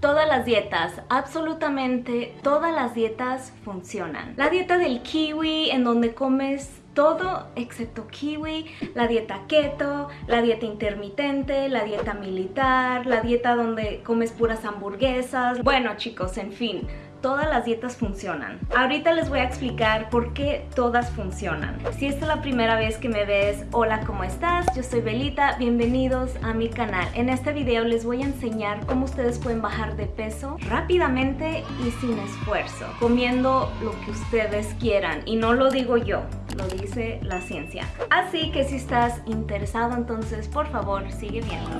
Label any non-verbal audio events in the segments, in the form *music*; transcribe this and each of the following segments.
Todas las dietas, absolutamente todas las dietas funcionan. La dieta del kiwi en donde comes todo excepto kiwi, la dieta keto, la dieta intermitente, la dieta militar, la dieta donde comes puras hamburguesas. Bueno chicos, en fin, todas las dietas funcionan. Ahorita les voy a explicar por qué todas funcionan. Si esta es la primera vez que me ves, hola, ¿cómo estás? Yo soy Belita, bienvenidos a mi canal. En este video les voy a enseñar cómo ustedes pueden bajar de peso rápidamente y sin esfuerzo, comiendo lo que ustedes quieran. Y no lo digo yo, lo dice la ciencia. Así que si estás interesado, entonces por favor sigue viendo.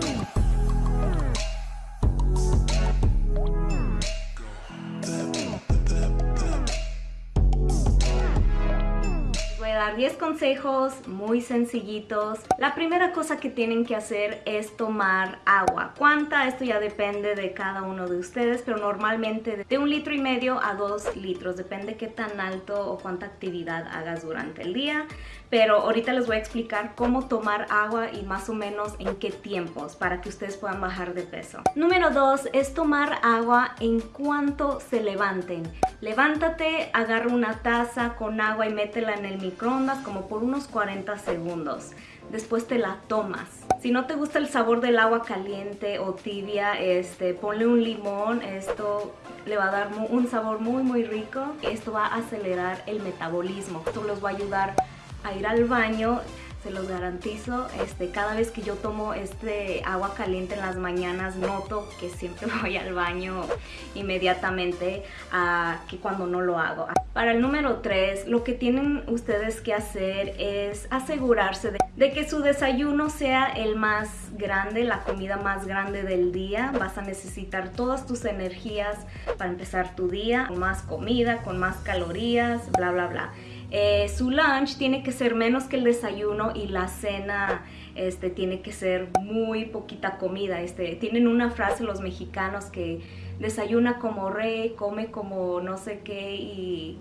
10 consejos muy sencillitos. La primera cosa que tienen que hacer es tomar agua. ¿Cuánta? Esto ya depende de cada uno de ustedes, pero normalmente de un litro y medio a dos litros. Depende qué tan alto o cuánta actividad hagas durante el día. Pero ahorita les voy a explicar cómo tomar agua y más o menos en qué tiempos para que ustedes puedan bajar de peso. Número 2 es tomar agua en cuanto se levanten. Levántate, agarra una taza con agua y métela en el micro como por unos 40 segundos. Después te la tomas. Si no te gusta el sabor del agua caliente o tibia, este, ponle un limón. Esto le va a dar un sabor muy muy rico. Esto va a acelerar el metabolismo. Esto los va a ayudar a ir al baño se los garantizo. Este, cada vez que yo tomo este agua caliente en las mañanas noto que siempre *laughs* voy al baño inmediatamente a que cuando no lo hago. Para el número 3, lo que tienen ustedes que hacer es asegurarse de, de que su desayuno sea el más grande, la comida más grande del día. Vas a necesitar todas tus energías para empezar tu día, con más comida, con más calorías, bla bla bla. Eh, su lunch tiene que ser menos que el desayuno y la cena este, tiene que ser muy poquita comida. Este, tienen una frase los mexicanos que desayuna como rey, come como no sé qué y,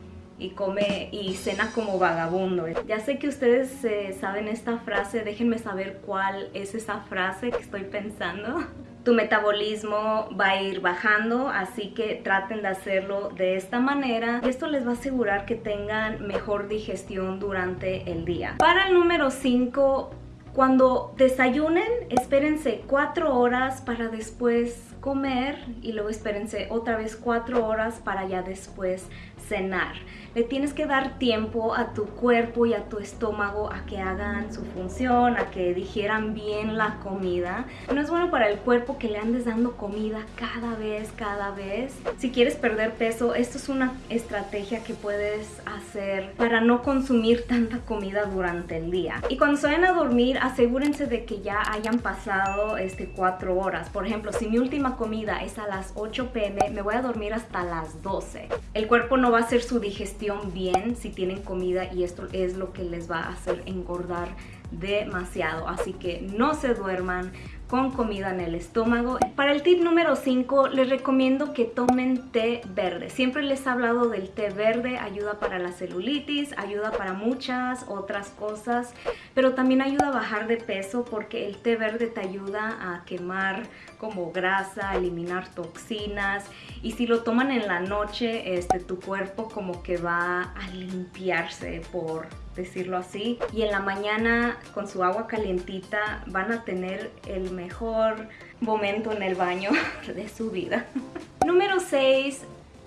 come y cena como vagabundo. Ya sé que ustedes eh, saben esta frase, déjenme saber cuál es esa frase que estoy pensando *laughs* tu metabolismo va a ir bajando, así que traten de hacerlo de esta manera. Esto les va a asegurar que tengan mejor digestión durante el día. Para el número 5, cuando desayunen, espérense 4 horas para después comer y luego espérense otra vez 4 horas para ya después cenar. Le tienes que dar tiempo a tu cuerpo y a tu estómago a que hagan su función, a que digieran bien la comida. No es bueno para el cuerpo que le andes dando comida cada vez, cada vez. Si quieres perder peso, esto es una estrategia que puedes hacer para no consumir tanta comida durante el día. Y cuando se vayan a dormir, asegúrense de que ya hayan pasado este 4 horas. Por ejemplo, si mi última comida es a las 8 pm, me voy a dormir hasta las 12. El cuerpo no va a hacer su digestión bien si tienen comida y esto es lo que les va a hacer engordar demasiado. Así que no se duerman, con comida en el estómago. Para el tip número 5 les recomiendo que tomen té verde. Siempre les he hablado del té verde, ayuda para la celulitis, ayuda para muchas otras cosas, pero también ayuda a bajar de peso porque el té verde te ayuda a quemar como grasa, eliminar toxinas y si lo toman en la noche, este, tu cuerpo como que va a limpiarse por decirlo así. Y en la mañana con su agua calientita van a tener el mejor momento en el baño *laughs* de su vida. *laughs* Número 6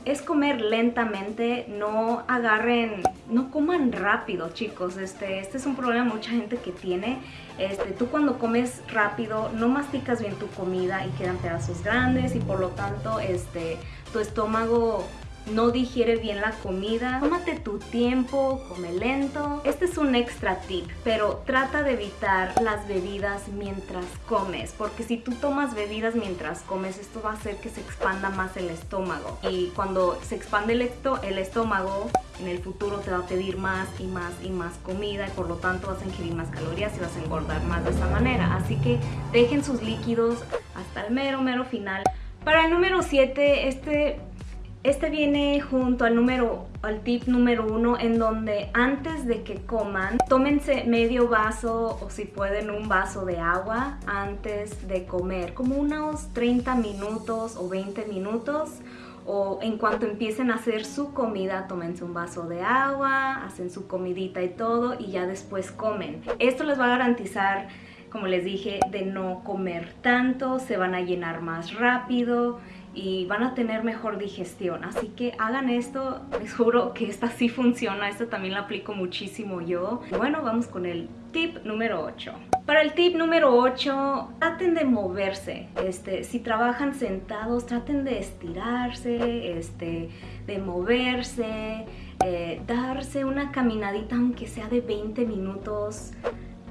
es comer lentamente, no agarren, no coman rápido chicos, este, este es un problema mucha gente que tiene, este, tú cuando comes rápido no masticas bien tu comida y quedan pedazos grandes y por lo tanto este, tu estómago no digiere bien la comida, tómate tu tiempo, come lento. Este es un extra tip, pero trata de evitar las bebidas mientras comes, porque si tú tomas bebidas mientras comes, esto va a hacer que se expanda más el estómago. Y cuando se expande el, el estómago, en el futuro te va a pedir más y más y más comida y por lo tanto vas a ingerir más calorías y vas a engordar más de esa manera. Así que dejen sus líquidos hasta el mero, mero final. Para el número 7, este Este viene junto al número, al tip número uno en donde antes de que coman, tómense medio vaso o si pueden un vaso de agua antes de comer, como unos 30 minutos o 20 minutos o en cuanto empiecen a hacer su comida, tómense un vaso de agua, hacen su comidita y todo y ya después comen. Esto les va a garantizar como les dije, de no comer tanto, se van a llenar más rápido y van a tener mejor digestión. Así que hagan esto, *laughs* les juro que esta sí funciona, esta también la aplico muchísimo yo. Bueno, vamos con el tip número 8. Para el tip número 8, traten de moverse. Este, si trabajan sentados, traten de estirarse, este, de moverse, eh, darse una caminadita aunque sea de 20 minutos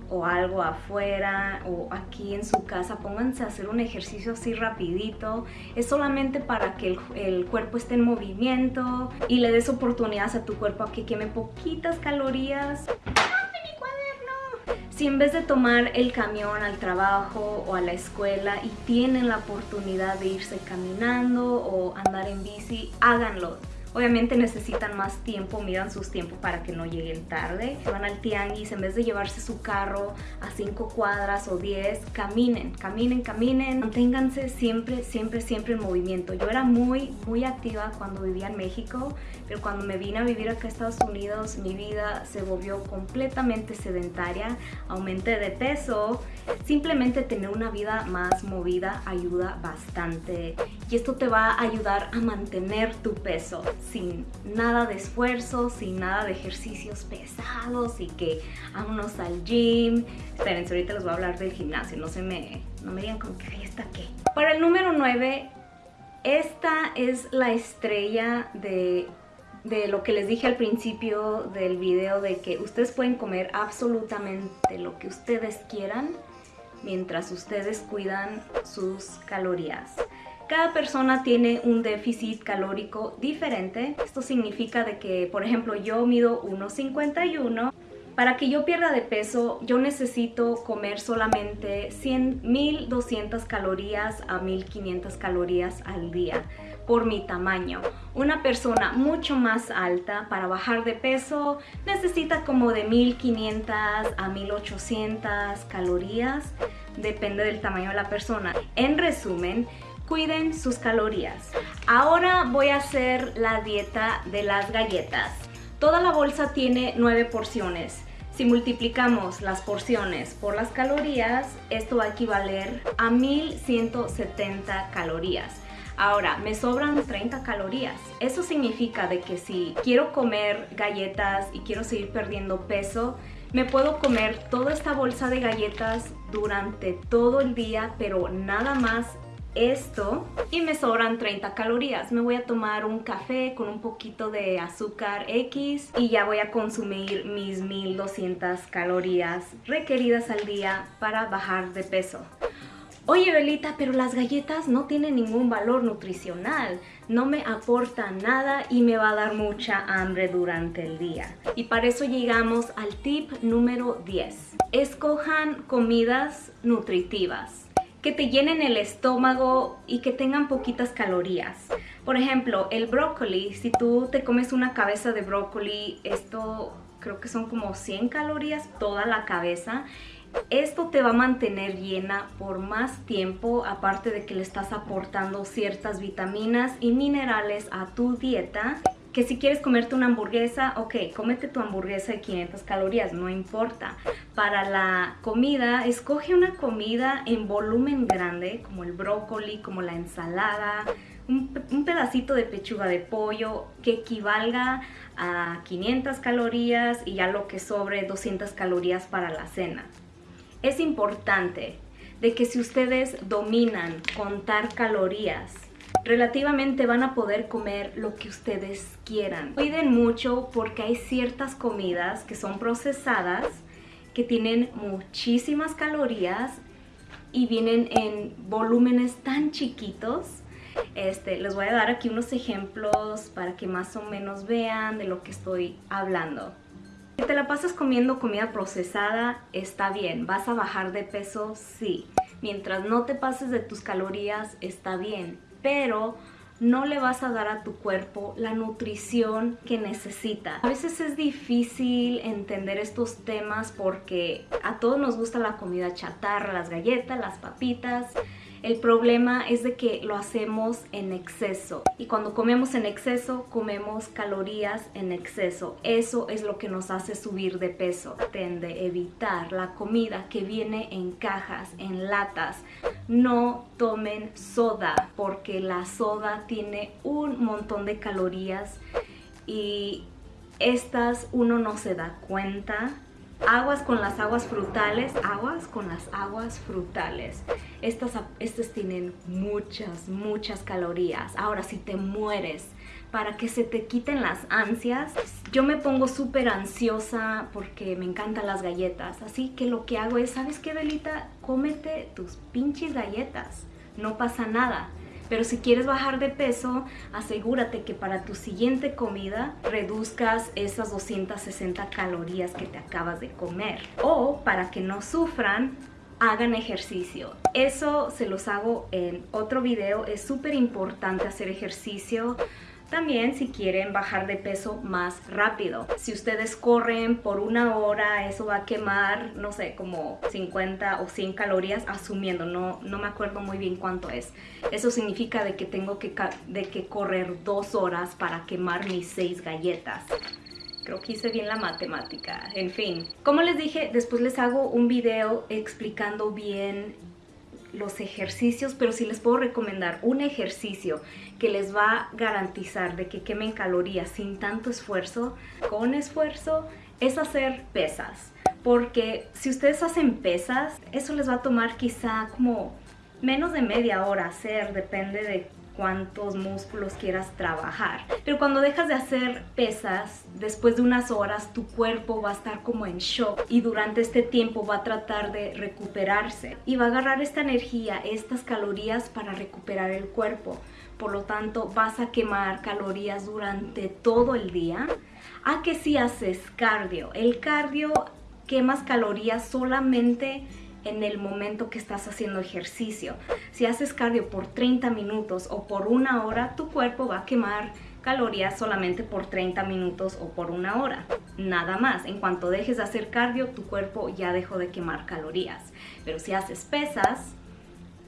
o algo afuera o aquí en su casa, pónganse a hacer un ejercicio así rapidito. Es solamente para que el, cuerpo esté en movimiento y le des oportunidades a tu cuerpo a que queme poquitas calorías. Si en vez de tomar el camión al trabajo o a la escuela y tienen la oportunidad de irse caminando o andar en bici, háganlo Obviamente necesitan más tiempo, miran sus tiempos para que no lleguen tarde. Van al tianguis, en vez de llevarse su carro a 5 cuadras o 10, caminen, caminen, caminen. Manténganse siempre, siempre, siempre en movimiento. Yo era muy, muy activa cuando vivía en México, pero cuando me vine a vivir acá a Estados Unidos, mi vida se volvió completamente sedentaria. Aumenté de peso. Simplemente tener una vida más movida ayuda bastante. Y esto te va a ayudar a mantener tu peso sin nada de esfuerzo, sin nada de ejercicios pesados y que vámonos al gym. Espérense, ahorita les voy a hablar del gimnasio, no se me, no me digan como que ahí está qué. Para el número 9, esta es la estrella de de lo que les dije al principio del video de que ustedes pueden comer absolutamente lo que ustedes quieran mientras ustedes cuidan sus calorías. Cada persona tiene un déficit calórico diferente. Esto significa de que, por ejemplo, yo mido 1,51. Para que yo pierda de peso, yo necesito comer solamente 100, 1200 calorías a 1500 calorías al día por mi tamaño. Una persona mucho más alta para bajar de peso necesita como de 1500 a 1800 calorías, depende del tamaño de la persona. En resumen, cuiden sus calorías. Ahora voy a hacer la dieta de las galletas. Toda la bolsa tiene 9 porciones. Si multiplicamos las porciones por las calorías, esto va a equivaler a 1170 calorías. Ahora, me sobran 30 calorías. Eso significa de que si quiero comer galletas y quiero seguir perdiendo peso, me puedo comer toda esta bolsa de galletas durante todo el día, pero nada más esto y me sobran 30 calorías. Me voy a tomar un café con un poquito de azúcar X y ya voy a consumir mis 1200 calorías requeridas al día para bajar de peso. Oye Belita, pero las galletas no tienen ningún valor nutricional, no me aportan nada y me va a dar mucha hambre durante el día. Y para eso llegamos al tip número 10. Escojan comidas nutritivas que te llenen el estómago y que tengan poquitas calorías. Por ejemplo, el brócoli, si tú te comes una cabeza de brócoli, esto creo que son como 100 calorías toda la cabeza. Esto te va a mantener llena por más tiempo, aparte de que le estás aportando ciertas vitaminas y minerales a tu dieta que si quieres comerte una hamburguesa, ok, cómete tu hamburguesa de 500 calorías, no importa. Para la comida, escoge una comida en volumen grande, como el brócoli, como la ensalada, un, un pedacito de pechuga de pollo que equivalga a 500 calorías y ya lo que sobre 200 calorías para la cena. Es importante de que si ustedes dominan contar calorías, relativamente van a poder comer lo que ustedes quieran. Cuiden mucho porque hay ciertas comidas que son procesadas que tienen muchísimas calorías y vienen en volúmenes tan chiquitos. Este, les voy a dar aquí unos ejemplos para que más o menos vean de lo que estoy hablando. Si te la pasas comiendo comida procesada, está bien. ¿Vas a bajar de peso? Sí. Mientras no te pases de tus calorías, está bien pero no le vas a dar a tu cuerpo la nutrición que necesita. A veces es difícil entender estos temas porque a todos nos gusta la comida chatarra, las galletas, las papitas, el problema es de que lo hacemos en exceso y cuando comemos en exceso comemos calorías en exceso. Eso es lo que nos hace subir de peso. Tende evitar la comida que viene en cajas, en latas. No tomen soda porque la soda tiene un montón de calorías y estas uno no se da cuenta aguas con las aguas frutales, aguas con las aguas frutales. Estas, tienen muchas, muchas calorías. Ahora, si te mueres para que se te quiten las ansias, yo me pongo súper ansiosa porque me encantan las galletas. Así que lo que hago es, ¿sabes qué, Belita? Cómete tus pinches galletas. No pasa nada. Pero si quieres bajar de peso, asegúrate que para tu siguiente comida reduzcas esas 260 calorías que te acabas de comer. O para que no sufran, hagan ejercicio. Eso se los hago en otro video. Es súper importante hacer ejercicio también si quieren bajar de peso más rápido. Si ustedes corren por una hora, eso va a quemar, no sé, como 50 o 100 calorías, asumiendo, no, no me acuerdo muy bien cuánto es. Eso significa de que tengo que, de que correr dos horas para quemar mis seis galletas. Creo que hice bien la matemática. En fin, como les dije, después les hago un video explicando bien los ejercicios, pero si les puedo recomendar un ejercicio que les va a garantizar de que quemen calorías sin tanto esfuerzo, con esfuerzo, es hacer pesas. Porque si ustedes hacen pesas, eso les va a tomar quizá como menos de media hora hacer, depende de cuántos músculos quieras trabajar. Pero cuando dejas de hacer pesas, después de unas horas tu cuerpo va a estar como en shock y durante este tiempo va a tratar de recuperarse y va a agarrar esta energía, estas calorías para recuperar el cuerpo. Por lo tanto, vas a quemar calorías durante todo el día. A que si haces cardio, el cardio quemas calorías solamente en el momento que estás haciendo ejercicio. Si haces cardio por 30 minutos o por una hora, tu cuerpo va a quemar calorías solamente por 30 minutos o por una hora. Nada más. En cuanto dejes de hacer cardio, tu cuerpo ya dejó de quemar calorías. Pero si haces pesas,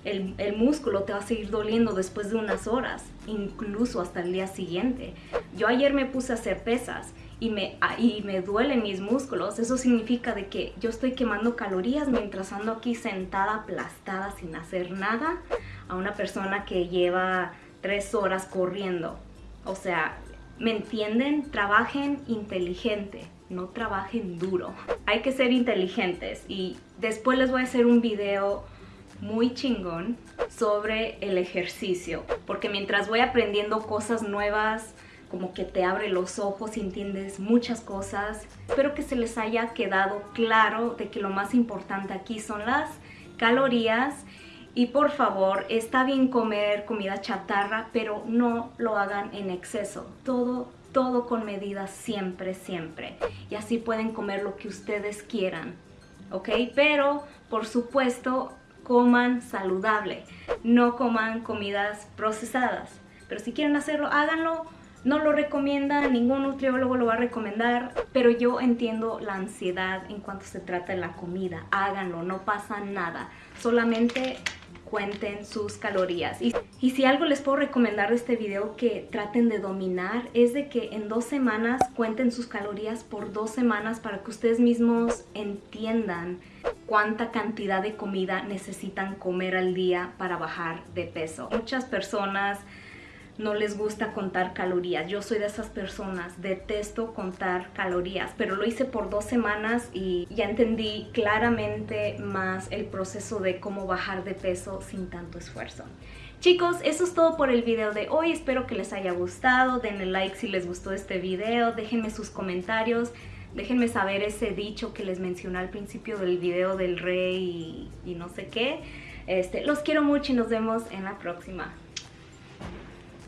el, músculo te va a seguir doliendo después de unas horas, incluso hasta el día siguiente. Yo ayer me puse a hacer pesas y me, ah, y me duelen mis músculos, eso significa de que yo estoy quemando calorías mientras ando aquí sentada aplastada sin hacer nada a una persona que lleva tres horas corriendo. O sea, ¿me entienden? Trabajen inteligente, no trabajen duro. Hay que ser inteligentes y después les voy a hacer un video muy chingón sobre el ejercicio porque mientras voy aprendiendo cosas nuevas como que te abre los ojos entiendes muchas cosas. Espero que se les haya quedado claro de que lo más importante aquí son las calorías y por favor, está bien comer comida chatarra, pero no lo hagan en exceso. Todo, todo con medida siempre, siempre. Y así pueden comer lo que ustedes quieran, ¿ok? Pero, por supuesto, coman saludable. No coman comidas procesadas. Pero si quieren hacerlo, háganlo no lo recomienda, ningún nutriólogo lo va a recomendar, pero yo entiendo la ansiedad en cuanto se trata de la comida. Háganlo, no pasa nada. Solamente cuenten sus calorías. Y, y, si algo les puedo recomendar de este video que traten de dominar es de que en dos semanas cuenten sus calorías por dos semanas para que ustedes mismos entiendan cuánta cantidad de comida necesitan comer al día para bajar de peso. Muchas personas no les gusta contar calorías. Yo soy de esas personas, detesto contar calorías, pero lo hice por dos semanas y ya entendí claramente más el proceso de cómo bajar de peso sin tanto esfuerzo. Chicos, eso es todo por el video de hoy. Espero que les haya gustado. Denle like si les gustó este video. Déjenme sus comentarios. Déjenme saber ese dicho que les mencioné al principio del video del rey y, no sé qué. Este, los quiero mucho y nos vemos en la próxima.